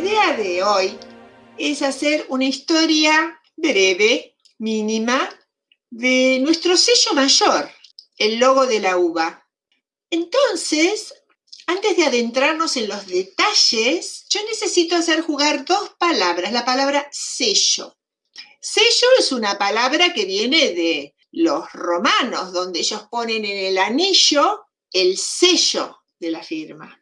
La idea de hoy es hacer una historia breve, mínima, de nuestro sello mayor, el logo de la uva. Entonces, antes de adentrarnos en los detalles, yo necesito hacer jugar dos palabras, la palabra sello. Sello es una palabra que viene de los romanos, donde ellos ponen en el anillo el sello de la firma.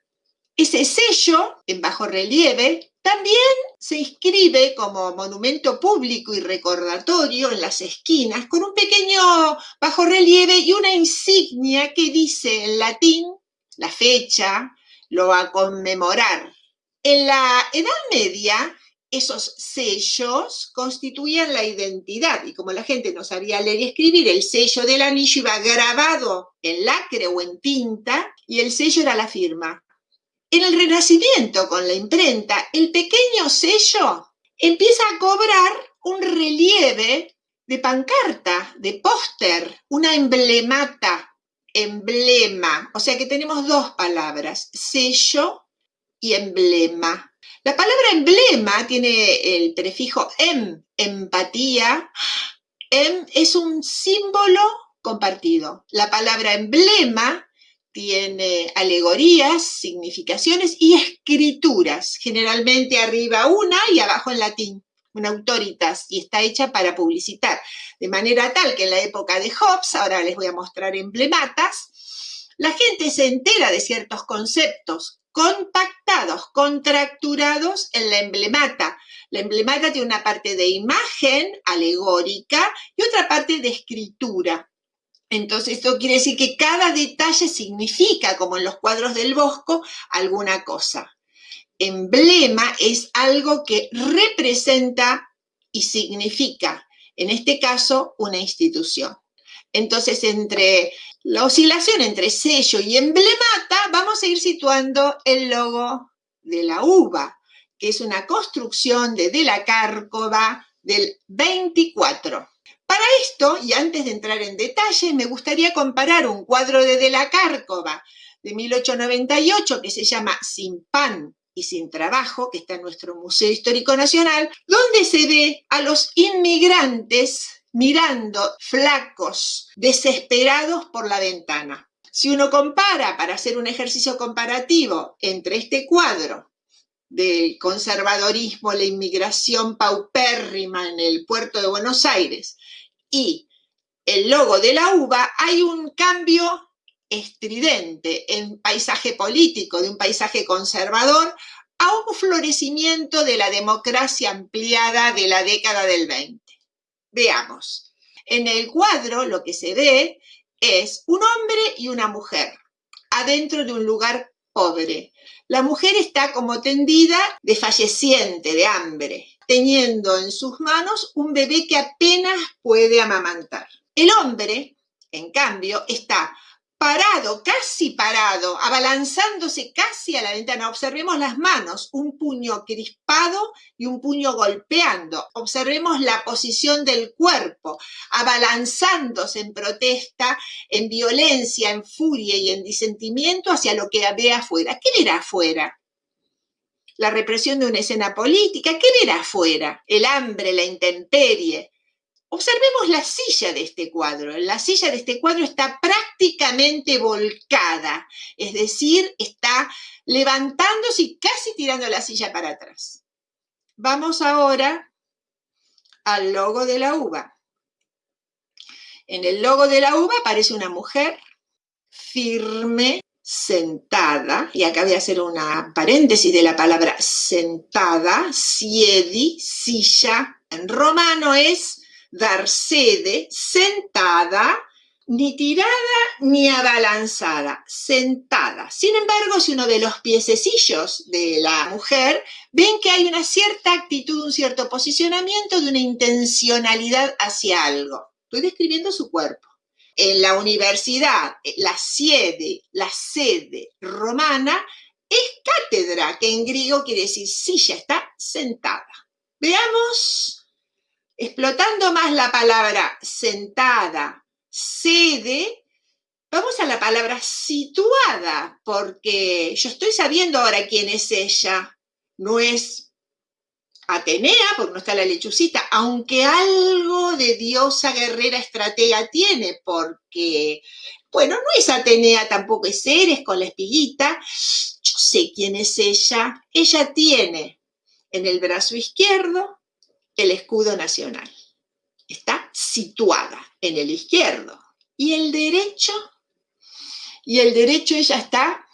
Ese sello, en bajo relieve, también se inscribe como monumento público y recordatorio en las esquinas con un pequeño bajo relieve y una insignia que dice en latín la fecha, lo va a conmemorar. En la Edad Media, esos sellos constituían la identidad y como la gente no sabía leer y escribir, el sello del anillo iba grabado en lacre o en tinta y el sello era la firma. En el Renacimiento, con la imprenta, el pequeño sello empieza a cobrar un relieve de pancarta, de póster, una emblemata, emblema. O sea que tenemos dos palabras, sello y emblema. La palabra emblema tiene el prefijo em, empatía. Em es un símbolo compartido. La palabra emblema tiene alegorías, significaciones y escrituras, generalmente arriba una y abajo en latín, una autoritas, y está hecha para publicitar. De manera tal que en la época de Hobbes, ahora les voy a mostrar emblematas, la gente se entera de ciertos conceptos compactados, contracturados en la emblemata. La emblemata tiene una parte de imagen alegórica y otra parte de escritura. Entonces, esto quiere decir que cada detalle significa, como en los cuadros del Bosco, alguna cosa. Emblema es algo que representa y significa, en este caso, una institución. Entonces, entre la oscilación entre sello y emblemata, vamos a ir situando el logo de la uva, que es una construcción de De la Cárcova del 24. Para esto, y antes de entrar en detalle, me gustaría comparar un cuadro de De la Cárcova de 1898 que se llama Sin pan y sin trabajo, que está en nuestro Museo Histórico Nacional, donde se ve a los inmigrantes mirando flacos, desesperados por la ventana. Si uno compara, para hacer un ejercicio comparativo entre este cuadro del conservadorismo, la inmigración paupérrima en el puerto de Buenos Aires, y el logo de la uva, hay un cambio estridente en paisaje político, de un paisaje conservador a un florecimiento de la democracia ampliada de la década del 20. Veamos. En el cuadro lo que se ve es un hombre y una mujer adentro de un lugar pobre. La mujer está como tendida, desfalleciente, de hambre teniendo en sus manos un bebé que apenas puede amamantar. El hombre, en cambio, está parado, casi parado, abalanzándose casi a la ventana. Observemos las manos, un puño crispado y un puño golpeando. Observemos la posición del cuerpo, abalanzándose en protesta, en violencia, en furia y en disentimiento hacia lo que ve afuera. ¿Qué verá afuera? La represión de una escena política, ¿qué verá afuera? El hambre, la intemperie. Observemos la silla de este cuadro. La silla de este cuadro está prácticamente volcada, es decir, está levantándose y casi tirando la silla para atrás. Vamos ahora al logo de la uva. En el logo de la uva aparece una mujer firme, sentada, y acá voy a hacer una paréntesis de la palabra sentada, siedi, silla, en romano es dar sede, sentada, ni tirada ni abalanzada, sentada. Sin embargo, si uno ve los piececillos de la mujer, ven que hay una cierta actitud, un cierto posicionamiento de una intencionalidad hacia algo. Estoy describiendo su cuerpo en la universidad, eh, la sede, la sede romana, es cátedra, que en griego quiere decir silla, está sentada. Veamos, explotando más la palabra sentada, sede, vamos a la palabra situada, porque yo estoy sabiendo ahora quién es ella. no es Atenea, porque no está la lechucita, aunque algo de diosa guerrera estratega tiene, porque, bueno, no es Atenea, tampoco es Ceres con la espiguita. Yo sé quién es ella. Ella tiene en el brazo izquierdo el escudo nacional. Está situada en el izquierdo. Y el derecho, y el derecho ella está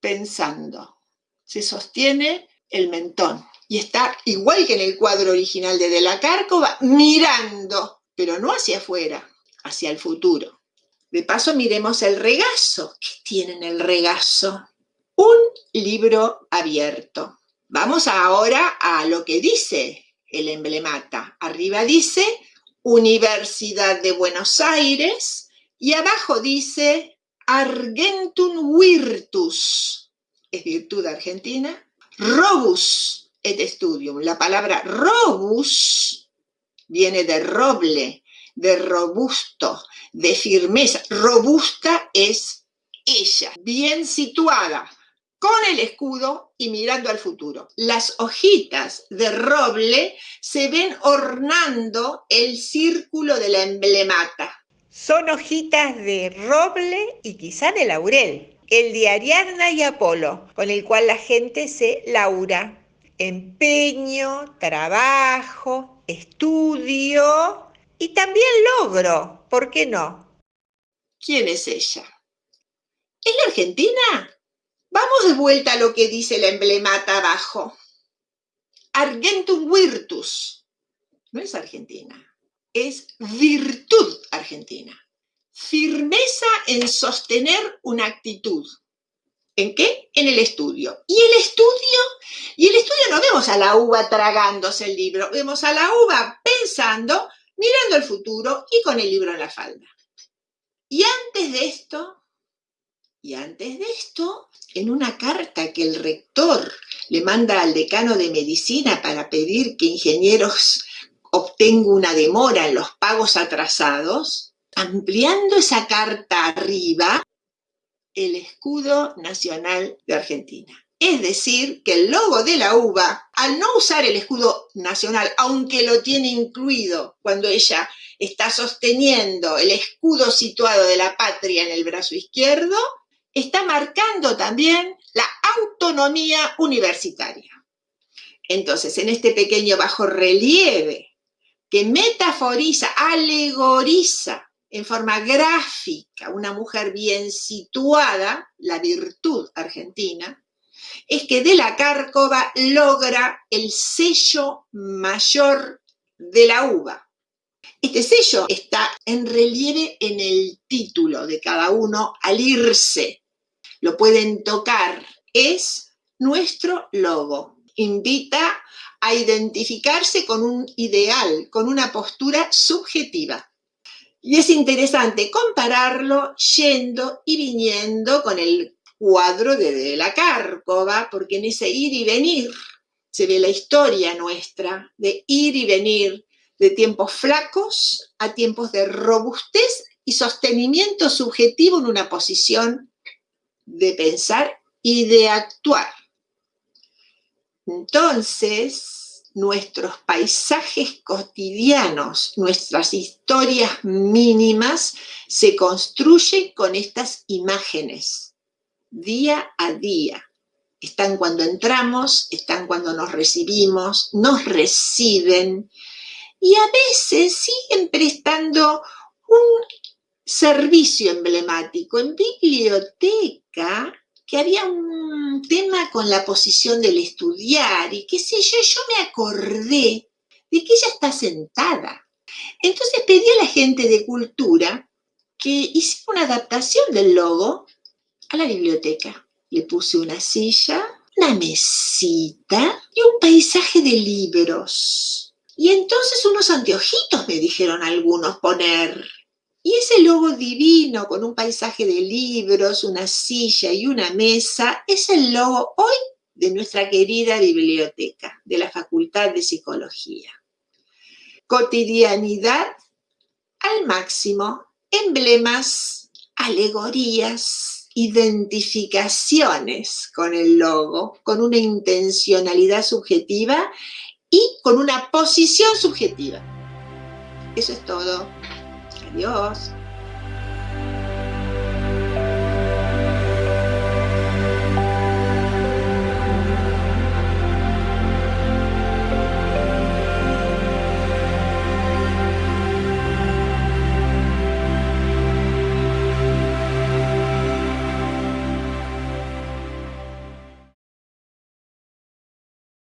pensando. Se sostiene el mentón y está igual que en el cuadro original de De la Cárcova, mirando, pero no hacia afuera, hacia el futuro. De paso miremos el regazo. ¿Qué tiene en el regazo? Un libro abierto. Vamos ahora a lo que dice el emblemata. Arriba dice Universidad de Buenos Aires y abajo dice Argentum Virtus. Es virtud argentina. Robus et studium. La palabra robus viene de roble, de robusto, de firmeza. Robusta es ella, bien situada, con el escudo y mirando al futuro. Las hojitas de roble se ven ornando el círculo de la emblemata. Son hojitas de roble y quizá de laurel, el de Ariadna y Apolo, con el cual la gente se laura empeño, trabajo, estudio y también logro, ¿por qué no? ¿Quién es ella? ¿Es la Argentina? Vamos de vuelta a lo que dice la emblemata abajo. Argentum virtus. No es Argentina, es virtud argentina. Firmeza en sostener una actitud. ¿En qué? En el estudio. ¿Y el estudio? Y el estudio no vemos a la uva tragándose el libro, vemos a la uva pensando, mirando el futuro y con el libro en la falda. Y antes de esto, y antes de esto, en una carta que el rector le manda al decano de medicina para pedir que ingenieros obtengan una demora en los pagos atrasados, ampliando esa carta arriba, el escudo nacional de Argentina. Es decir, que el logo de la uva, al no usar el escudo nacional, aunque lo tiene incluido cuando ella está sosteniendo el escudo situado de la patria en el brazo izquierdo, está marcando también la autonomía universitaria. Entonces, en este pequeño bajo relieve que metaforiza, alegoriza en forma gráfica una mujer bien situada, la virtud argentina, es que de la Cárcova logra el sello mayor de la uva. Este sello está en relieve en el título de cada uno al irse. Lo pueden tocar. Es nuestro logo. Invita a identificarse con un ideal, con una postura subjetiva. Y es interesante compararlo yendo y viniendo con el cuadro de, la Cárcova, porque en ese ir y venir se ve la historia nuestra de ir y venir de tiempos flacos a tiempos de robustez y sostenimiento subjetivo en una posición de pensar y de actuar. Entonces, nuestros paisajes cotidianos, nuestras historias mínimas, se construyen con estas imágenes, día a día. Están cuando entramos, están cuando nos recibimos, nos reciben y a veces siguen prestando un servicio emblemático. En biblioteca que había un tema con la posición del estudiar y qué sé yo, yo me acordé de que ella está sentada. Entonces pedí a la gente de cultura que hiciera una adaptación del logo a la biblioteca. Le puse una silla, una mesita y un paisaje de libros. Y entonces unos anteojitos me dijeron algunos poner. Y ese logo divino con un paisaje de libros, una silla y una mesa es el logo hoy de nuestra querida biblioteca de la Facultad de Psicología. Cotidianidad al máximo, emblemas, alegorías, identificaciones con el logo, con una intencionalidad subjetiva y con una posición subjetiva. Eso es todo. Adiós.